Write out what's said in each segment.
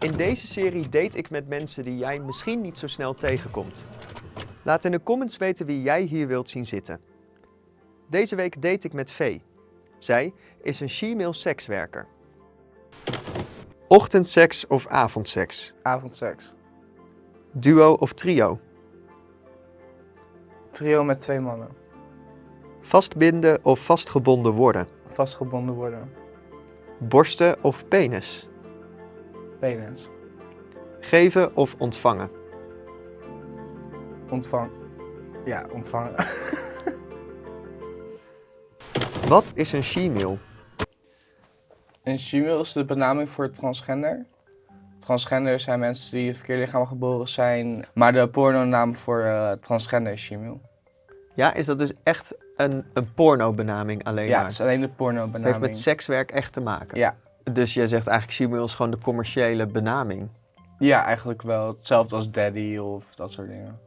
In deze serie date ik met mensen die jij misschien niet zo snel tegenkomt. Laat in de comments weten wie jij hier wilt zien zitten. Deze week date ik met Vee. Zij is een she-male sekswerker. Ochtendseks of avondseks? Avondseks. Duo of trio? Trio met twee mannen. Vastbinden of vastgebonden worden? Vastgebonden worden. Borsten of penis? Penis. Geven of ontvangen? Ontvang. Ja, ontvangen. Wat is een she-male? Een female is de benaming voor transgender. Transgender zijn mensen die in het verkeerde lichaam geboren zijn. Maar de pornonaam voor eh, transgender is female. Ja, is dat dus echt een, een porno-benaming alleen Ja, maar? het is alleen de Dus het heeft met sekswerk echt te maken? Ja. Dus jij zegt eigenlijk she-male is gewoon de commerciële benaming. ja, eigenlijk wel. Hetzelfde als daddy of dat soort dingen.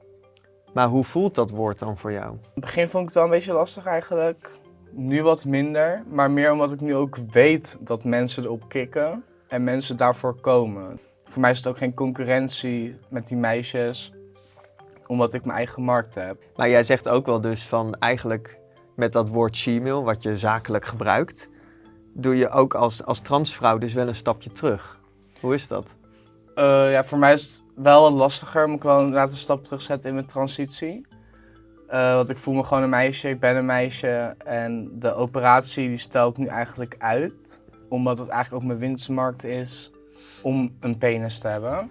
Maar hoe voelt dat woord dan voor jou? In het begin vond ik het wel een beetje lastig eigenlijk. Nu wat minder, maar meer omdat ik nu ook weet dat mensen erop kicken en mensen daarvoor komen. Voor mij is het ook geen concurrentie met die meisjes, omdat ik mijn eigen markt heb. Maar jij zegt ook wel dus van eigenlijk met dat woord she-male, wat je zakelijk gebruikt, doe je ook als, als transvrouw dus wel een stapje terug. Hoe is dat? Eh, ja, voor mij is het wel wat lastiger, moet ik wel inderdaad een stap terugzetten in mijn transitie. Eh, want ik voel me gewoon een meisje, ik ben een meisje en de operatie die stel ik nu eigenlijk uit. Omdat het eigenlijk ook mijn winstmarkt is om een penis te hebben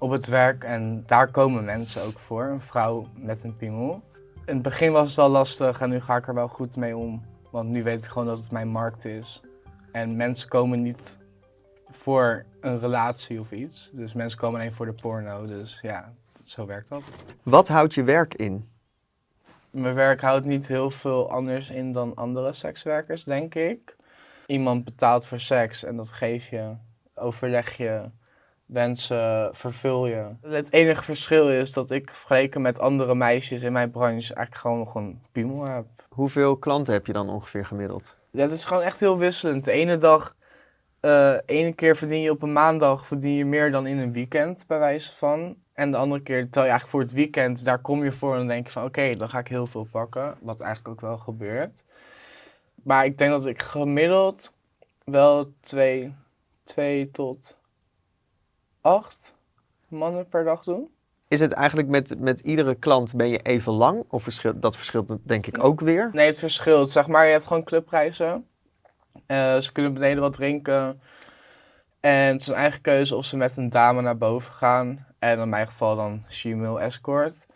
op het werk. En daar komen mensen ook voor, een vrouw met een piemel. In het begin was het wel lastig en nu ga ik er wel goed mee om. Want nu weet ik gewoon dat het mijn markt is. En mensen komen niet voor een relatie of iets. Dus mensen komen alleen voor de porno. Dus ja, zo werkt dat. Wat houdt je werk in? Mijn werk houdt niet heel veel anders in dan andere sekswerkers, denk ik. Iemand betaalt voor seks en dat geef je, overleg je, wensen vervul je. Het enige verschil is dat ik vergeleken met andere meisjes in mijn branche eigenlijk gewoon nog een piemel heb. Hoeveel klanten heb je dan ongeveer gemiddeld? Ja, het is gewoon echt heel wisselend. De ene dag, eh ene keer verdien je op een maandag verdien je meer dan in een weekend, bij wijze van. En de andere keer, tel je eigenlijk voor het weekend, daar kom je voor en dan denk je van oké, dan ga ik heel veel pakken. Wat eigenlijk ook wel gebeurt. Maar ik denk dat ik gemiddeld wel twee, twee tot acht mannen per dag doe. Is het eigenlijk met, met iedere klant ben je even lang? Of verschilt, dat verschilt denk ik ook weer? Nee, het verschilt. Zeg maar, je hebt gewoon clubprijzen. Eh, ze kunnen beneden wat drinken. En het is een eigen keuze of ze met een dame naar boven gaan. En in mijn geval dan she-male escort.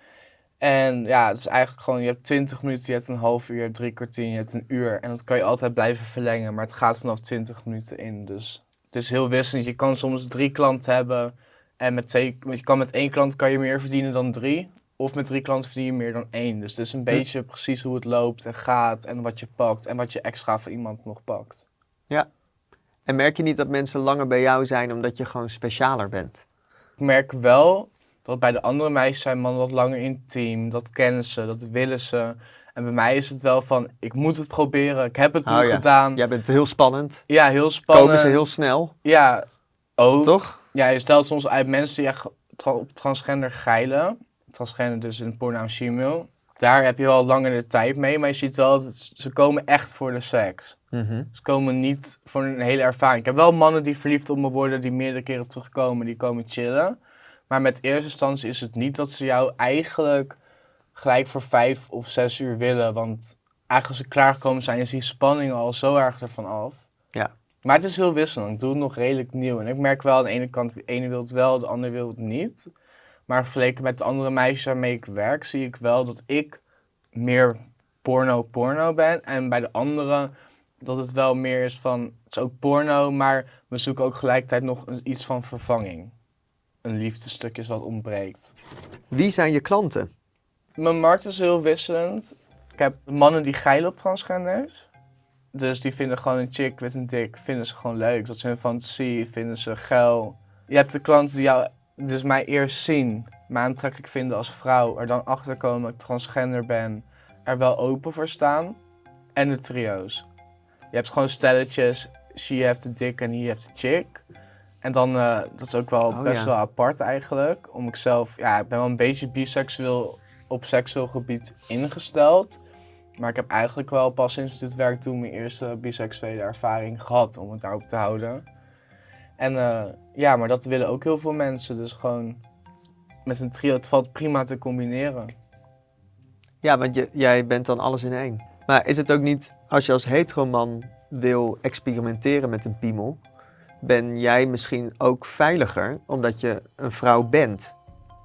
En ja, het is eigenlijk gewoon, je hebt 20 minuten, je hebt een half uur, je hebt drie kwartier, je hebt een uur. En dat kan je altijd blijven verlengen, maar het gaat vanaf 20 minuten in. Dus het is heel wisselend. Je kan soms drie klanten hebben. En met twee, je kan met één klant kan je meer verdienen dan drie. Of met drie klanten verdien je meer dan één. Dus het is een beetje precies hoe het loopt en gaat en wat je pakt en wat je extra voor iemand nog pakt. En merk je niet dat mensen langer bij jou zijn omdat je gewoon specialer bent? Ik merk wel dat bij de andere meisjes zijn mannen wat langer intiem. Dat kennen ze, dat willen ze. En bij mij is het wel van, ik moet het proberen. Ik heb het nu Oh ja. gedaan. Jij bent heel spannend. Ja, heel spannend. Komen ze heel snel, Ja, oh. toch? Ja, je stelt soms uit mensen die echt tra- op transgender geilen. Transgender dus in pornaam female. Daar heb je wel langer de tijd mee, maar je ziet wel dat ze komen echt voor de seks. Mhm. Ze komen niet voor een hele ervaring. Ik heb wel mannen die verliefd op me worden, die meerdere keren terugkomen, die komen chillen. Maar met eerste instantie is het niet dat ze jou eigenlijk gelijk voor vijf of zes uur willen. Want eigenlijk als ze klaargekomen zijn, is die spanning al zo erg ervan af. Ja. Maar het is heel wisselend. Ik doe het nog redelijk nieuw. En ik merk wel aan de ene kant, de ene wil het wel, de andere wil het niet. Maar vergeleken met de andere meisjes waarmee ik werk, zie ik wel dat ik meer porno-porno ben. En bij de andere dat het wel meer is van, het is ook porno, maar we zoeken ook gelijkertijd nog iets van vervanging. Een liefdestukje is wat ontbreekt. Wie zijn je klanten? Mijn markt is heel wisselend. Ik heb mannen die geilen op transgenders. Dus die vinden gewoon een chick met een dik, vinden ze gewoon leuk. Dat is hun fantasie, vinden ze geil. Je hebt de klanten die jou, dus mij eerst zien, me aantrekkelijk vinden als vrouw. Er dan achter komen dat ik transgender ben. Er wel open voor staan. En de trio's. Je hebt gewoon stelletjes, she heeft de dik en he heeft de chick. En dan, uh, dat is ook wel Oh, best ja. wel apart eigenlijk. Om ik zelf, ja, ik ben wel een beetje biseksueel op seksueel gebied ingesteld. Maar ik heb eigenlijk wel pas sinds dit werk toen mijn eerste biseksuele ervaring gehad om het daarop te houden. En eh, ja, maar dat willen ook heel veel mensen. Dus gewoon met een trio, het valt prima te combineren. Ja, want je, jij bent dan alles in één. Maar is het ook niet, als je als heteroman wil experimenteren met een piemel, ben jij misschien ook veiliger omdat je een vrouw bent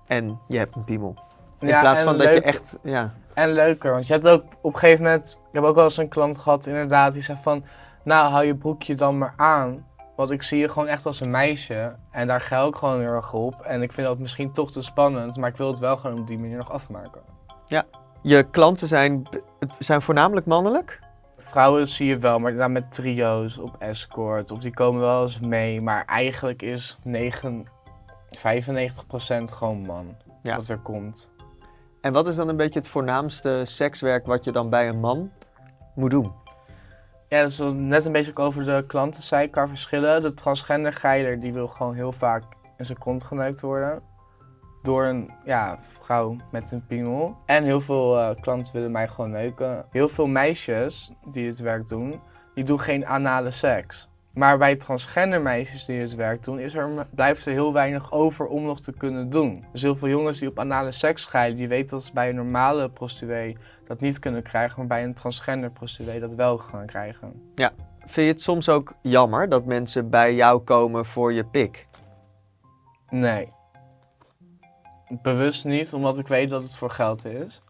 en je hebt een piemel? In Ja, plaats van dat je echt, ja, En leuker, want je hebt ook op een gegeven moment... Ik heb ook wel eens een klant gehad inderdaad, die zei van... Nou, hou je broekje dan maar aan. Want ik zie je gewoon echt als een meisje. En daar ga ik gewoon heel erg op. En ik vind dat misschien toch te spannend. Maar ik wil het wel gewoon op die manier nog afmaken. je klanten zijn, zijn voornamelijk mannelijk? Vrouwen zie je wel, maar dan met trio's op escort. Of die komen wel eens mee. Maar eigenlijk is 9, 95% gewoon man. Ja. Wat er komt. En wat is dan een beetje het voornaamste sekswerk wat je dan bij een man moet doen? Ja, dat is net een beetje ook over de klanten zei qua verschillen. De transgender geiler die wil gewoon heel vaak in zijn kont geneukt worden. Door een ja, vrouw met een piemel. En heel veel eh, klanten willen mij gewoon neuken. Heel veel meisjes die het werk doen, die doen geen anale seks. Maar bij transgender meisjes die het werk doen, is er, blijft er heel weinig over om nog te kunnen doen. Dus heel veel jongens die op anale seks scheiden, die weten dat ze bij een normale prostituee dat niet kunnen krijgen, maar bij een transgender prostituee dat wel gaan krijgen. Vind je het soms ook jammer dat mensen bij jou komen voor je pik? Nee. Bewust niet, omdat ik weet dat het voor geld is.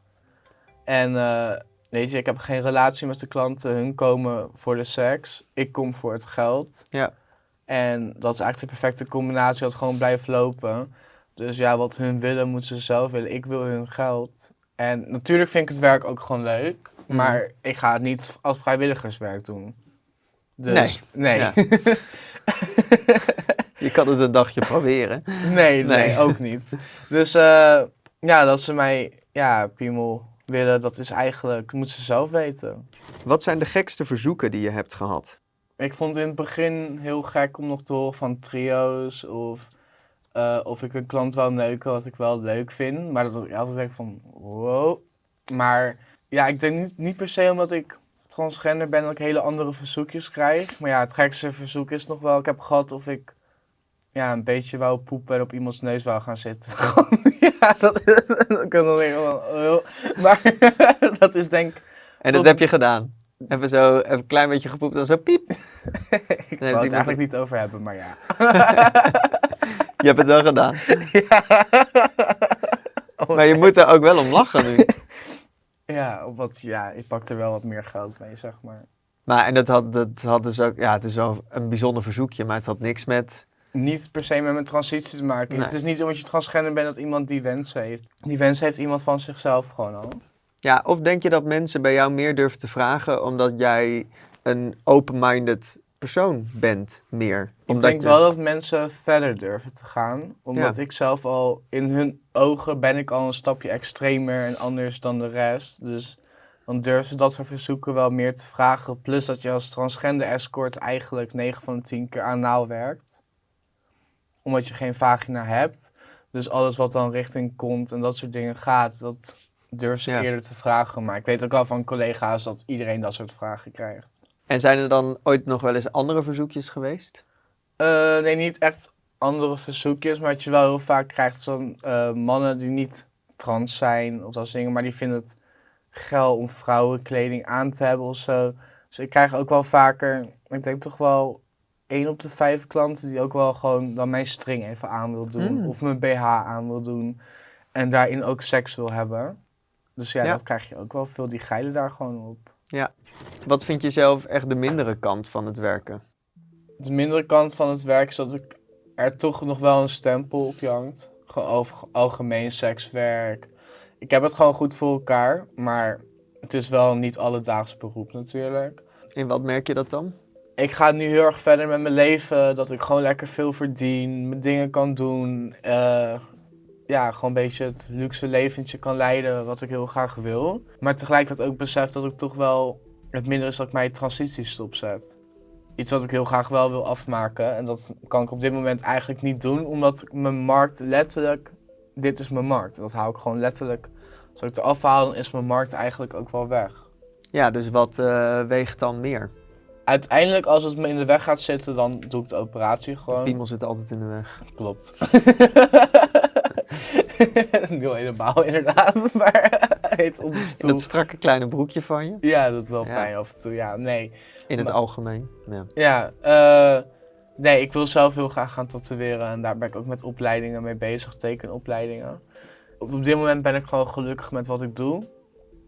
En eh, weet je, ik heb geen relatie met de klanten. Hun komen voor de seks. Ik kom voor het geld. Ja. En dat is eigenlijk de perfecte combinatie dat gewoon blijft lopen. Dus ja, wat hun willen, moeten ze zelf willen. Ik wil hun geld. En natuurlijk vind ik het werk ook gewoon leuk. Mhm. Maar ik ga het niet als vrijwilligerswerk doen. Dus, nee. Ja. Je kan het een dagje proberen. Nee, nee, Nee. ook niet. Dus eh, ja, dat ze mij, ja, piemel willen, dat is eigenlijk, moeten ze zelf weten. Wat zijn de gekste verzoeken die je hebt gehad? Ik vond in het begin heel gek om nog te horen van trio's of eh, of ik een klant wou neuken, wat ik wel leuk vind. Maar dat ik altijd denk van, wow. Maar ja, ik denk niet, niet per se omdat ik transgender ben dat ik hele andere verzoekjes krijg. Maar ja, het gekste verzoek is nog wel, ik heb gehad of ik ja, een beetje wou poepen en op iemands neus wou gaan zitten. Gewoon, ja, dat, dat kan dan denken van, oh. Maar dat is denk ik, En dat heb je gedaan. Even zo even een klein beetje gepoept en zo piep. ik heeft wou het eigenlijk niet over hebben, maar ja. Je hebt het wel gedaan. Oh, Maar je moet er ook wel om lachen nu. Ja, wat, ja, ik pak er wel wat meer geld mee, zeg maar. Maar en dat had, dat had dus ook, ja, het is wel een bijzonder verzoekje, maar het had niks met. Niet per se met mijn transitie te maken. Nee. Het is niet omdat je transgender bent dat iemand die wens heeft. Die wens heeft iemand van zichzelf gewoon al. Ja, of denk je dat mensen bij jou meer durven te vragen omdat jij een open-minded persoon bent, meer? Ik denk je- wel dat mensen verder durven te gaan. Omdat ik zelf al, in hun ogen ben ik al een stapje extremer en anders dan de rest. Dus dan durven ze dat soort verzoeken wel meer te vragen. Plus dat je als transgender escort eigenlijk 9 van de 10 keer anaal werkt. Omdat je geen vagina hebt. Dus alles wat dan richting kont en dat soort dingen gaat, dat durven ze Ja. eerder te vragen. Maar ik weet ook wel van collega's dat iedereen dat soort vragen krijgt. En zijn er dan ooit nog wel eens andere verzoekjes geweest? Eh, nee, niet echt andere verzoekjes, maar wat je wel heel vaak krijgt zijn eh, mannen die niet trans zijn of dat soort dingen, maar die vinden het geil om vrouwenkleding aan te hebben of zo. Dus ik krijg ook wel vaker, ik denk toch wel één op de vijf klanten die ook wel gewoon dan mijn string even aan wil doen Mm. of mijn BH aan wil doen en daarin ook seks wil hebben. Dus ja, Ja. dat krijg je ook wel veel, die geilen daar gewoon op. Wat vind je zelf echt de mindere kant van het werken? De mindere kant van het werk is dat ik er toch nog wel een stempel op hangt. Gewoon over algemeen sekswerk. Ik heb het gewoon goed voor elkaar, maar het is wel niet alledaags beroep natuurlijk. In wat merk je dat dan? Ik ga nu heel erg verder met mijn leven, dat ik gewoon lekker veel verdien, mijn dingen kan doen. eh, ja, gewoon een beetje het luxe leventje kan leiden wat ik heel graag wil. Maar tegelijkertijd ook besef dat ik toch wel het minder is dat ik mijn transitie stopzet. iets wat ik heel graag wel wil afmaken. En dat kan ik op dit moment eigenlijk niet doen, omdat mijn markt letterlijk, dit is mijn markt. Dat hou ik gewoon letterlijk, als ik het afhaal, is mijn markt eigenlijk ook wel weg. Ja, dus wat eh, weegt dan meer? Uiteindelijk, als het me in de weg gaat zitten, dan doe ik de operatie gewoon. Piemel zit altijd in de weg. Klopt. Heel helemaal inderdaad, maar heet op de In stoel. dat strakke kleine broekje van je. Ja, dat is wel Ja. fijn af en toe. Ja, nee. In het Maar- algemeen. Ja. Ja, eh, nee, ik wil zelf heel graag gaan tatoeëren en daar ben ik ook met opleidingen mee bezig, tekenopleidingen. Op, op dit moment ben ik gewoon gelukkig met wat ik doe.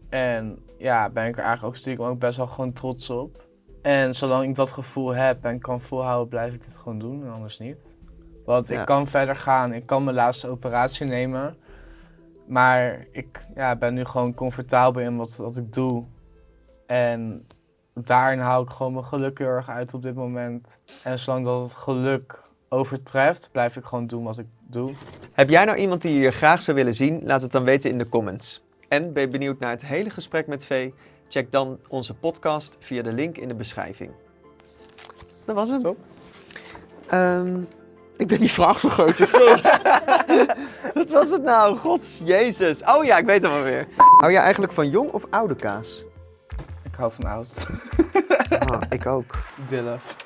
En ja, ben ik er eigenlijk ook stiekem ook best wel gewoon trots op. En zolang ik dat gevoel heb en kan volhouden, blijf ik dit gewoon doen en anders niet. Want Ja. ik kan verder gaan, ik kan mijn laatste operatie nemen. Maar ik ja, ben nu gewoon comfortabel in wat, wat ik doe. En daarin hou ik gewoon mijn geluk heel erg uit op dit moment. En zolang dat het geluk overtreft, blijf ik gewoon doen wat ik doe. Heb jij nou iemand die je graag zou willen zien? Laat het dan weten in de comments. En ben je benieuwd naar het hele gesprek met Vee? Check dan onze podcast via de link in de beschrijving. Dat was hem. Ehm, ik ben die vraag vergeten. Wat was het nou? God, Jezus. Oh ja, ik weet het wel weer. Hou jij eigenlijk van jong of oude kaas? Ik hou van oud. Ah, ik ook. Dilf.